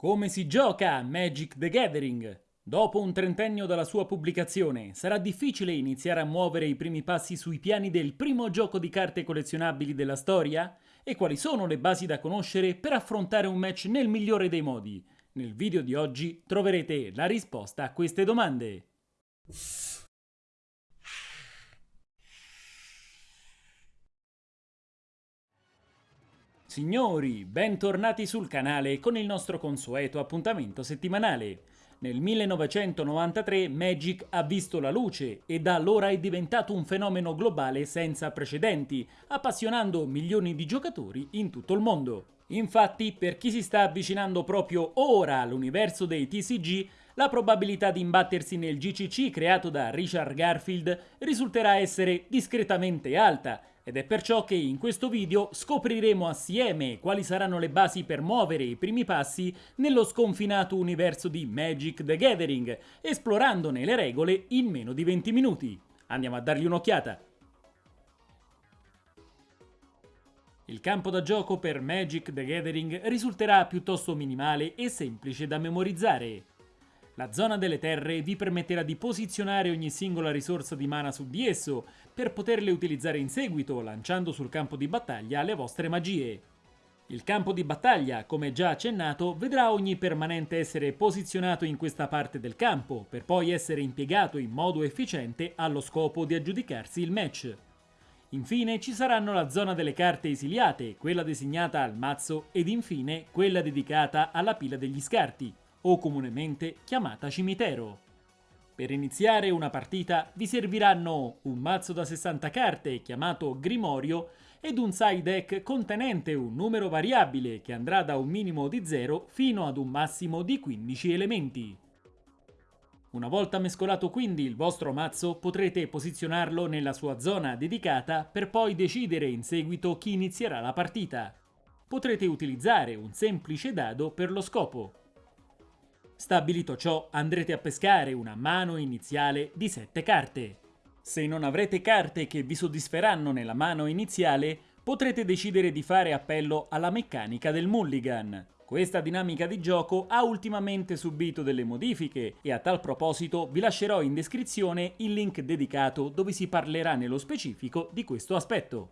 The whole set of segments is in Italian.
Come si gioca Magic the Gathering? Dopo un trentennio dalla sua pubblicazione, sarà difficile iniziare a muovere i primi passi sui piani del primo gioco di carte collezionabili della storia? E quali sono le basi da conoscere per affrontare un match nel migliore dei modi? Nel video di oggi troverete la risposta a queste domande. Signori, bentornati sul canale con il nostro consueto appuntamento settimanale. Nel 1993 Magic ha visto la luce e da allora è diventato un fenomeno globale senza precedenti, appassionando milioni di giocatori in tutto il mondo. Infatti, per chi si sta avvicinando proprio ora all'universo dei TCG, la probabilità di imbattersi nel GCC creato da Richard Garfield risulterà essere discretamente alta, ed è perciò che in questo video scopriremo assieme quali saranno le basi per muovere i primi passi nello sconfinato universo di Magic the Gathering, esplorandone le regole in meno di 20 minuti. Andiamo a dargli un'occhiata. Il campo da gioco per Magic the Gathering risulterà piuttosto minimale e semplice da memorizzare. La zona delle terre vi permetterà di posizionare ogni singola risorsa di mana su di esso, per poterle utilizzare in seguito, lanciando sul campo di battaglia le vostre magie. Il campo di battaglia, come già accennato, vedrà ogni permanente essere posizionato in questa parte del campo, per poi essere impiegato in modo efficiente allo scopo di aggiudicarsi il match. Infine ci saranno la zona delle carte esiliate, quella designata al mazzo, ed infine quella dedicata alla pila degli scarti, o comunemente chiamata cimitero. Per iniziare una partita vi serviranno un mazzo da 60 carte chiamato Grimorio ed un side deck contenente un numero variabile che andrà da un minimo di 0 fino ad un massimo di 15 elementi. Una volta mescolato quindi il vostro mazzo potrete posizionarlo nella sua zona dedicata per poi decidere in seguito chi inizierà la partita. Potrete utilizzare un semplice dado per lo scopo. Stabilito ciò, andrete a pescare una mano iniziale di 7 carte. Se non avrete carte che vi soddisferanno nella mano iniziale, potrete decidere di fare appello alla meccanica del mulligan. Questa dinamica di gioco ha ultimamente subito delle modifiche e a tal proposito vi lascerò in descrizione il link dedicato dove si parlerà nello specifico di questo aspetto.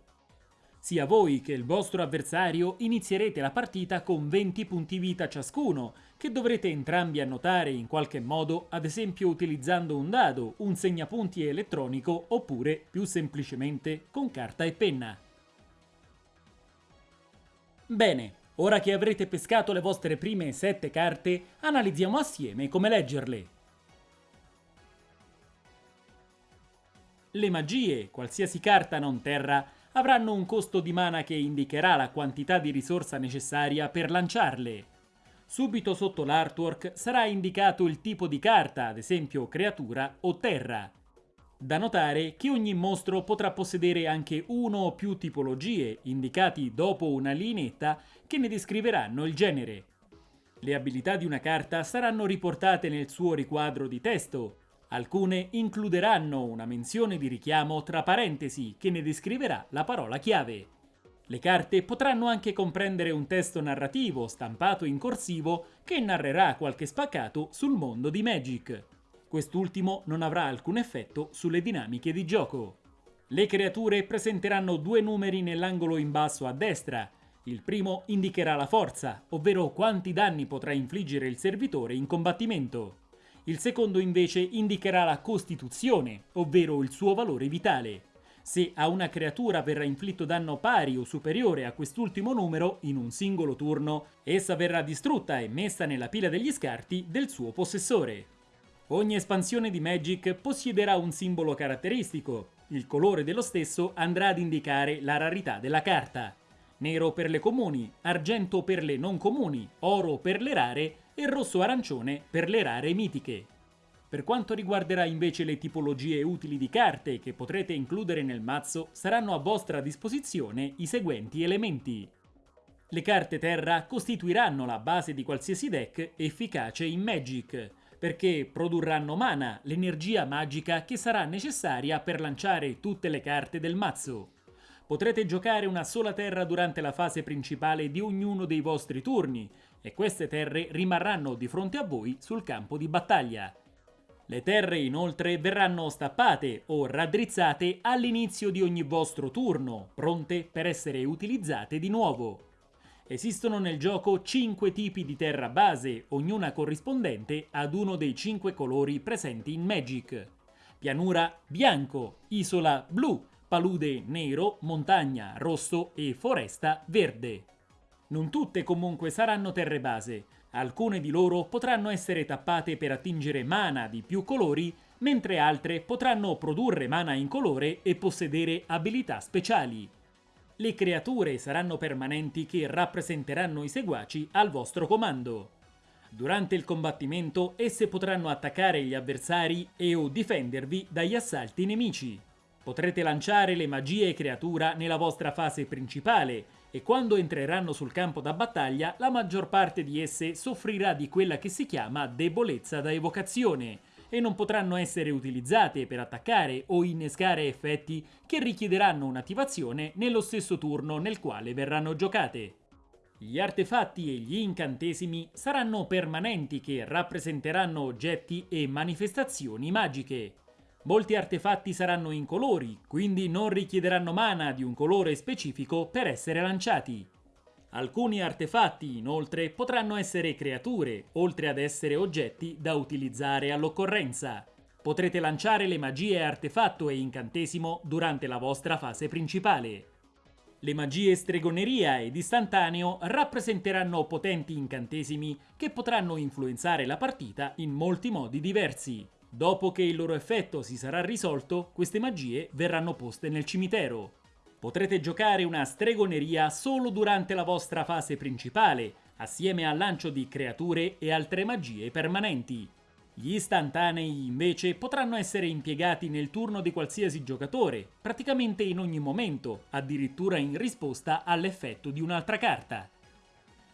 Sia voi che il vostro avversario inizierete la partita con 20 punti vita ciascuno, che dovrete entrambi annotare in qualche modo, ad esempio utilizzando un dado, un segnapunti elettronico oppure, più semplicemente, con carta e penna. Bene, ora che avrete pescato le vostre prime 7 carte, analizziamo assieme come leggerle. Le magie, qualsiasi carta non terra, avranno un costo di mana che indicherà la quantità di risorsa necessaria per lanciarle. Subito sotto l'artwork sarà indicato il tipo di carta, ad esempio creatura o terra. Da notare che ogni mostro potrà possedere anche uno o più tipologie, indicati dopo una lineetta, che ne descriveranno il genere. Le abilità di una carta saranno riportate nel suo riquadro di testo, Alcune includeranno una menzione di richiamo tra parentesi che ne descriverà la parola chiave. Le carte potranno anche comprendere un testo narrativo stampato in corsivo che narrerà qualche spaccato sul mondo di Magic. Quest'ultimo non avrà alcun effetto sulle dinamiche di gioco. Le creature presenteranno due numeri nell'angolo in basso a destra. Il primo indicherà la forza, ovvero quanti danni potrà infliggere il servitore in combattimento. Il secondo invece indicherà la costituzione, ovvero il suo valore vitale. Se a una creatura verrà inflitto danno pari o superiore a quest'ultimo numero in un singolo turno, essa verrà distrutta e messa nella pila degli scarti del suo possessore. Ogni espansione di Magic possiederà un simbolo caratteristico. Il colore dello stesso andrà ad indicare la rarità della carta. Nero per le comuni, argento per le non comuni, oro per le rare e rosso-arancione per le rare mitiche. Per quanto riguarderà invece le tipologie utili di carte che potrete includere nel mazzo, saranno a vostra disposizione i seguenti elementi. Le carte terra costituiranno la base di qualsiasi deck efficace in Magic, perché produrranno mana, l'energia magica che sarà necessaria per lanciare tutte le carte del mazzo. Potrete giocare una sola terra durante la fase principale di ognuno dei vostri turni e queste terre rimarranno di fronte a voi sul campo di battaglia. Le terre inoltre verranno stappate o raddrizzate all'inizio di ogni vostro turno, pronte per essere utilizzate di nuovo. Esistono nel gioco 5 tipi di terra base, ognuna corrispondente ad uno dei 5 colori presenti in Magic. Pianura bianco, isola blu, palude nero, montagna rosso e foresta verde. Non tutte comunque saranno terre base, alcune di loro potranno essere tappate per attingere mana di più colori, mentre altre potranno produrre mana in colore e possedere abilità speciali. Le creature saranno permanenti che rappresenteranno i seguaci al vostro comando. Durante il combattimento esse potranno attaccare gli avversari e o difendervi dagli assalti nemici. Potrete lanciare le magie creatura nella vostra fase principale e quando entreranno sul campo da battaglia la maggior parte di esse soffrirà di quella che si chiama debolezza da evocazione e non potranno essere utilizzate per attaccare o innescare effetti che richiederanno un'attivazione nello stesso turno nel quale verranno giocate. Gli artefatti e gli incantesimi saranno permanenti che rappresenteranno oggetti e manifestazioni magiche. Molti artefatti saranno incolori, quindi non richiederanno mana di un colore specifico per essere lanciati. Alcuni artefatti, inoltre, potranno essere creature, oltre ad essere oggetti da utilizzare all'occorrenza. Potrete lanciare le magie artefatto e incantesimo durante la vostra fase principale. Le magie stregoneria ed istantaneo rappresenteranno potenti incantesimi che potranno influenzare la partita in molti modi diversi. Dopo che il loro effetto si sarà risolto, queste magie verranno poste nel cimitero. Potrete giocare una stregoneria solo durante la vostra fase principale, assieme al lancio di creature e altre magie permanenti. Gli istantanei invece potranno essere impiegati nel turno di qualsiasi giocatore, praticamente in ogni momento, addirittura in risposta all'effetto di un'altra carta.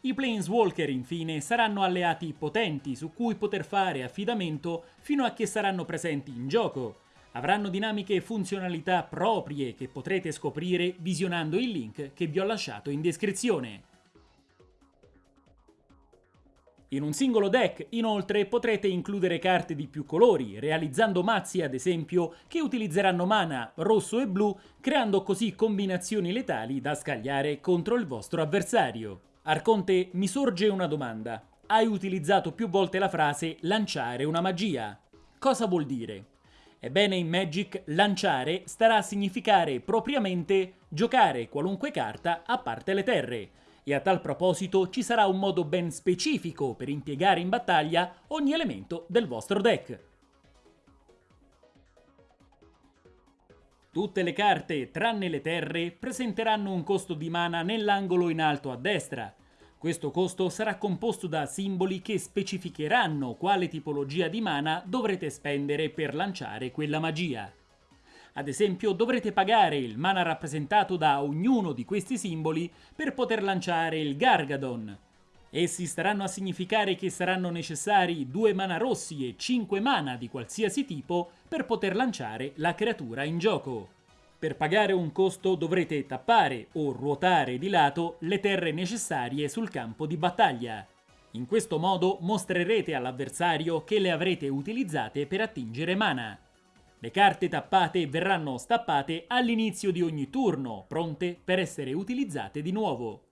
I Planeswalker infine saranno alleati potenti su cui poter fare affidamento fino a che saranno presenti in gioco. Avranno dinamiche e funzionalità proprie che potrete scoprire visionando il link che vi ho lasciato in descrizione. In un singolo deck, inoltre, potrete includere carte di più colori, realizzando mazzi ad esempio che utilizzeranno mana rosso e blu, creando così combinazioni letali da scagliare contro il vostro avversario. Arconte, mi sorge una domanda. Hai utilizzato più volte la frase lanciare una magia. Cosa vuol dire? Ebbene, in Magic lanciare starà a significare propriamente giocare qualunque carta a parte le terre. E a tal proposito ci sarà un modo ben specifico per impiegare in battaglia ogni elemento del vostro deck. Tutte le carte, tranne le terre, presenteranno un costo di mana nell'angolo in alto a destra. Questo costo sarà composto da simboli che specificheranno quale tipologia di mana dovrete spendere per lanciare quella magia. Ad esempio dovrete pagare il mana rappresentato da ognuno di questi simboli per poter lanciare il Gargadon. Essi staranno a significare che saranno necessari 2 mana rossi e 5 mana di qualsiasi tipo per poter lanciare la creatura in gioco. Per pagare un costo dovrete tappare o ruotare di lato le terre necessarie sul campo di battaglia. In questo modo mostrerete all'avversario che le avrete utilizzate per attingere mana. Le carte tappate verranno stappate all'inizio di ogni turno, pronte per essere utilizzate di nuovo.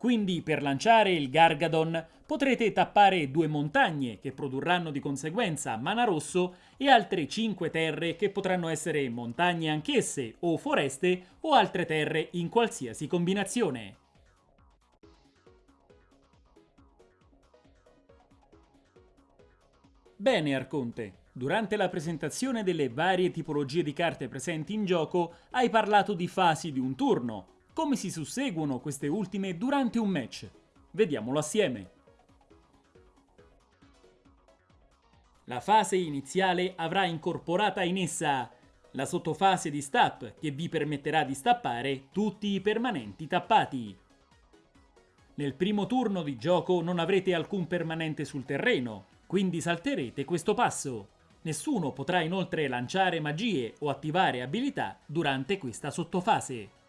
Quindi per lanciare il Gargadon potrete tappare due montagne che produrranno di conseguenza mana rosso e altre 5 terre che potranno essere montagne anch'esse o foreste o altre terre in qualsiasi combinazione. Bene Arconte, durante la presentazione delle varie tipologie di carte presenti in gioco hai parlato di fasi di un turno, come si susseguono queste ultime durante un match? Vediamolo assieme. La fase iniziale avrà incorporata in essa la sottofase di stap che vi permetterà di stappare tutti i permanenti tappati. Nel primo turno di gioco non avrete alcun permanente sul terreno, quindi salterete questo passo. Nessuno potrà inoltre lanciare magie o attivare abilità durante questa sottofase.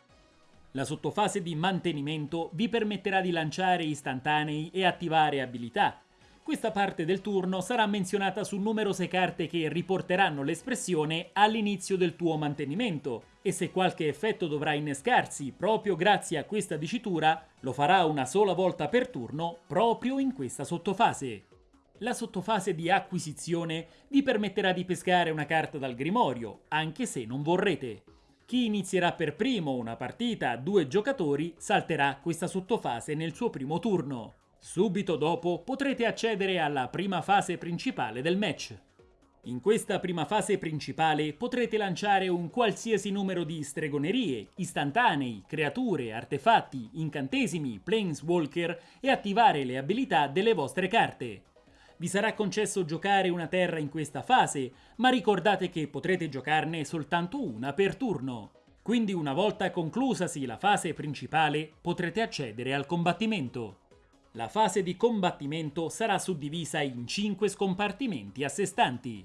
La sottofase di mantenimento vi permetterà di lanciare istantanei e attivare abilità. Questa parte del turno sarà menzionata su numerose carte che riporteranno l'espressione all'inizio del tuo mantenimento e se qualche effetto dovrà innescarsi proprio grazie a questa dicitura, lo farà una sola volta per turno proprio in questa sottofase. La sottofase di acquisizione vi permetterà di pescare una carta dal grimorio, anche se non vorrete. Chi inizierà per primo una partita a due giocatori salterà questa sottofase nel suo primo turno. Subito dopo potrete accedere alla prima fase principale del match. In questa prima fase principale potrete lanciare un qualsiasi numero di stregonerie, istantanei, creature, artefatti, incantesimi, planeswalker e attivare le abilità delle vostre carte. Vi sarà concesso giocare una terra in questa fase, ma ricordate che potrete giocarne soltanto una per turno. Quindi una volta conclusasi la fase principale potrete accedere al combattimento. La fase di combattimento sarà suddivisa in 5 scompartimenti a sé stanti.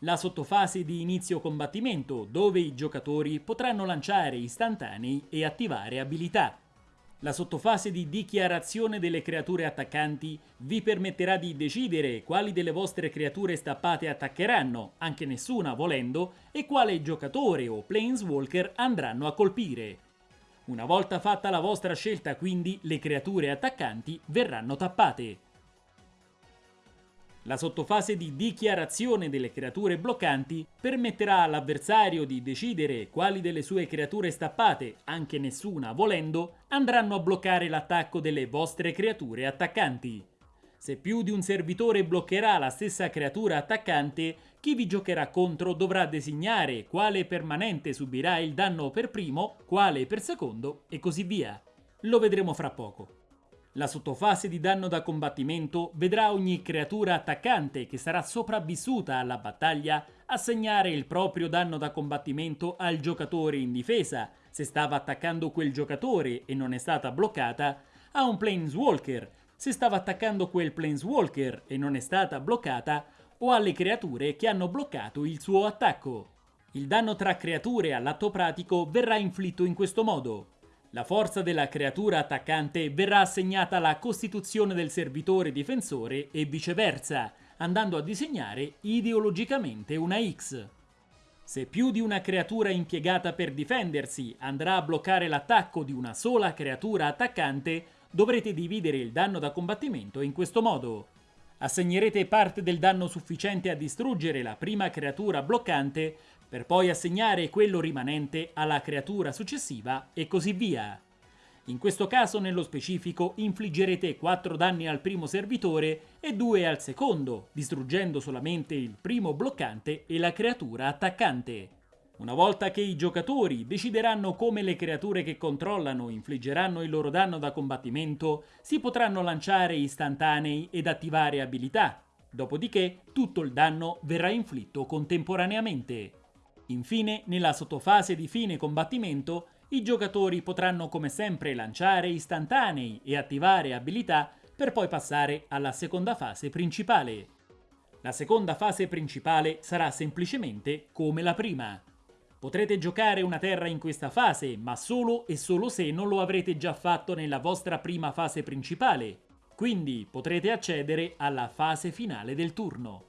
La sottofase di inizio combattimento, dove i giocatori potranno lanciare istantanei e attivare abilità. La sottofase di dichiarazione delle creature attaccanti vi permetterà di decidere quali delle vostre creature stappate attaccheranno, anche nessuna volendo, e quale giocatore o planeswalker andranno a colpire. Una volta fatta la vostra scelta quindi le creature attaccanti verranno tappate. La sottofase di dichiarazione delle creature bloccanti permetterà all'avversario di decidere quali delle sue creature stappate, anche nessuna volendo, andranno a bloccare l'attacco delle vostre creature attaccanti. Se più di un servitore bloccherà la stessa creatura attaccante, chi vi giocherà contro dovrà designare quale permanente subirà il danno per primo, quale per secondo e così via. Lo vedremo fra poco. La sottofase di danno da combattimento vedrà ogni creatura attaccante che sarà sopravvissuta alla battaglia assegnare il proprio danno da combattimento al giocatore in difesa, se stava attaccando quel giocatore e non è stata bloccata, a un Planeswalker, se stava attaccando quel Planeswalker e non è stata bloccata, o alle creature che hanno bloccato il suo attacco. Il danno tra creature all'atto pratico verrà inflitto in questo modo. La forza della creatura attaccante verrà assegnata alla costituzione del servitore difensore e viceversa, andando a disegnare ideologicamente una X. Se più di una creatura impiegata per difendersi andrà a bloccare l'attacco di una sola creatura attaccante, dovrete dividere il danno da combattimento in questo modo. Assegnerete parte del danno sufficiente a distruggere la prima creatura bloccante per poi assegnare quello rimanente alla creatura successiva e così via. In questo caso, nello specifico, infliggerete 4 danni al primo servitore e 2 al secondo, distruggendo solamente il primo bloccante e la creatura attaccante. Una volta che i giocatori decideranno come le creature che controllano infliggeranno il loro danno da combattimento, si potranno lanciare istantanei ed attivare abilità. Dopodiché tutto il danno verrà inflitto contemporaneamente. Infine, nella sottofase di fine combattimento, i giocatori potranno come sempre lanciare istantanei e attivare abilità per poi passare alla seconda fase principale. La seconda fase principale sarà semplicemente come la prima. Potrete giocare una terra in questa fase, ma solo e solo se non lo avrete già fatto nella vostra prima fase principale, quindi potrete accedere alla fase finale del turno.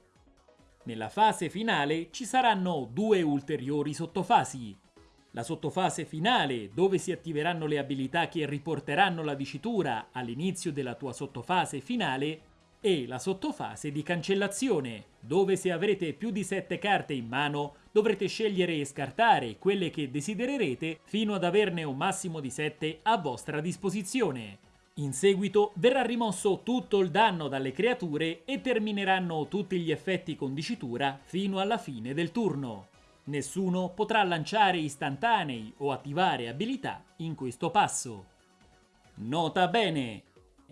Nella fase finale ci saranno due ulteriori sottofasi. La sottofase finale, dove si attiveranno le abilità che riporteranno la dicitura all'inizio della tua sottofase finale, e la sottofase di cancellazione, dove se avrete più di 7 carte in mano dovrete scegliere e scartare quelle che desidererete fino ad averne un massimo di 7 a vostra disposizione. In seguito verrà rimosso tutto il danno dalle creature e termineranno tutti gli effetti con dicitura fino alla fine del turno. Nessuno potrà lanciare istantanei o attivare abilità in questo passo. Nota bene!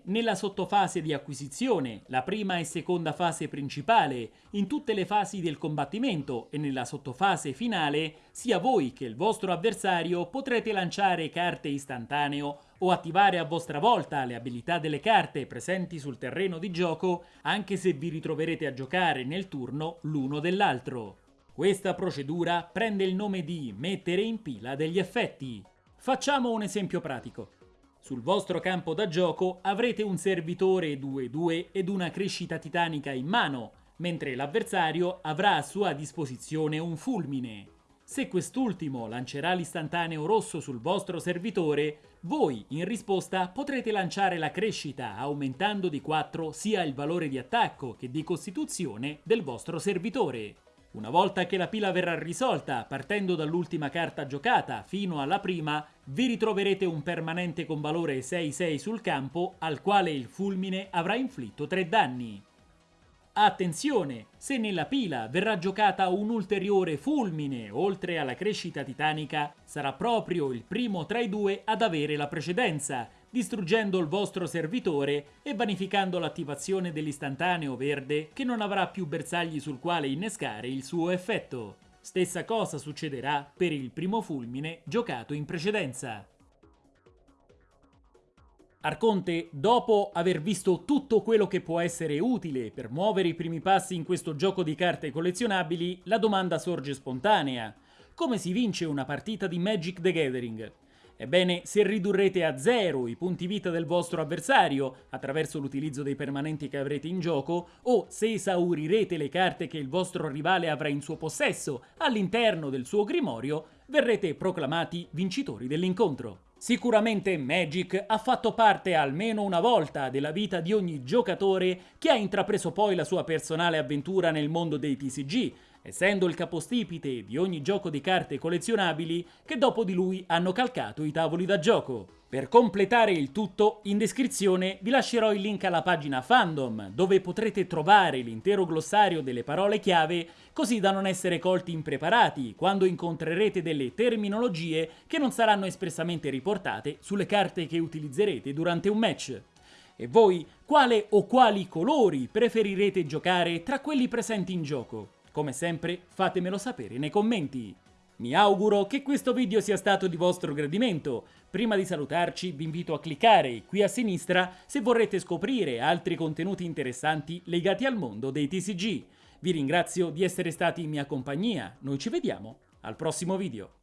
nella sottofase di acquisizione, la prima e seconda fase principale, in tutte le fasi del combattimento e nella sottofase finale, sia voi che il vostro avversario potrete lanciare carte istantaneo o attivare a vostra volta le abilità delle carte presenti sul terreno di gioco anche se vi ritroverete a giocare nel turno l'uno dell'altro. Questa procedura prende il nome di mettere in pila degli effetti. Facciamo un esempio pratico. Sul vostro campo da gioco avrete un servitore 2-2 ed una crescita titanica in mano, mentre l'avversario avrà a sua disposizione un fulmine. Se quest'ultimo lancerà l'istantaneo rosso sul vostro servitore, voi in risposta potrete lanciare la crescita aumentando di 4 sia il valore di attacco che di costituzione del vostro servitore. Una volta che la pila verrà risolta, partendo dall'ultima carta giocata fino alla prima, vi ritroverete un permanente con valore 6-6 sul campo al quale il fulmine avrà inflitto 3 danni. Attenzione, se nella pila verrà giocata un ulteriore fulmine oltre alla crescita titanica, sarà proprio il primo tra i due ad avere la precedenza, distruggendo il vostro servitore e vanificando l'attivazione dell'istantaneo verde che non avrà più bersagli sul quale innescare il suo effetto. Stessa cosa succederà per il primo fulmine giocato in precedenza. Arconte, dopo aver visto tutto quello che può essere utile per muovere i primi passi in questo gioco di carte collezionabili, la domanda sorge spontanea. Come si vince una partita di Magic the Gathering? Ebbene, se ridurrete a zero i punti vita del vostro avversario attraverso l'utilizzo dei permanenti che avrete in gioco, o se esaurirete le carte che il vostro rivale avrà in suo possesso all'interno del suo grimorio, verrete proclamati vincitori dell'incontro. Sicuramente Magic ha fatto parte almeno una volta della vita di ogni giocatore che ha intrapreso poi la sua personale avventura nel mondo dei TCG, essendo il capostipite di ogni gioco di carte collezionabili che dopo di lui hanno calcato i tavoli da gioco. Per completare il tutto, in descrizione vi lascerò il link alla pagina Fandom, dove potrete trovare l'intero glossario delle parole chiave, così da non essere colti impreparati quando incontrerete delle terminologie che non saranno espressamente riportate sulle carte che utilizzerete durante un match. E voi, quale o quali colori preferirete giocare tra quelli presenti in gioco? Come sempre, fatemelo sapere nei commenti. Mi auguro che questo video sia stato di vostro gradimento. Prima di salutarci vi invito a cliccare qui a sinistra se vorrete scoprire altri contenuti interessanti legati al mondo dei TCG. Vi ringrazio di essere stati in mia compagnia, noi ci vediamo al prossimo video.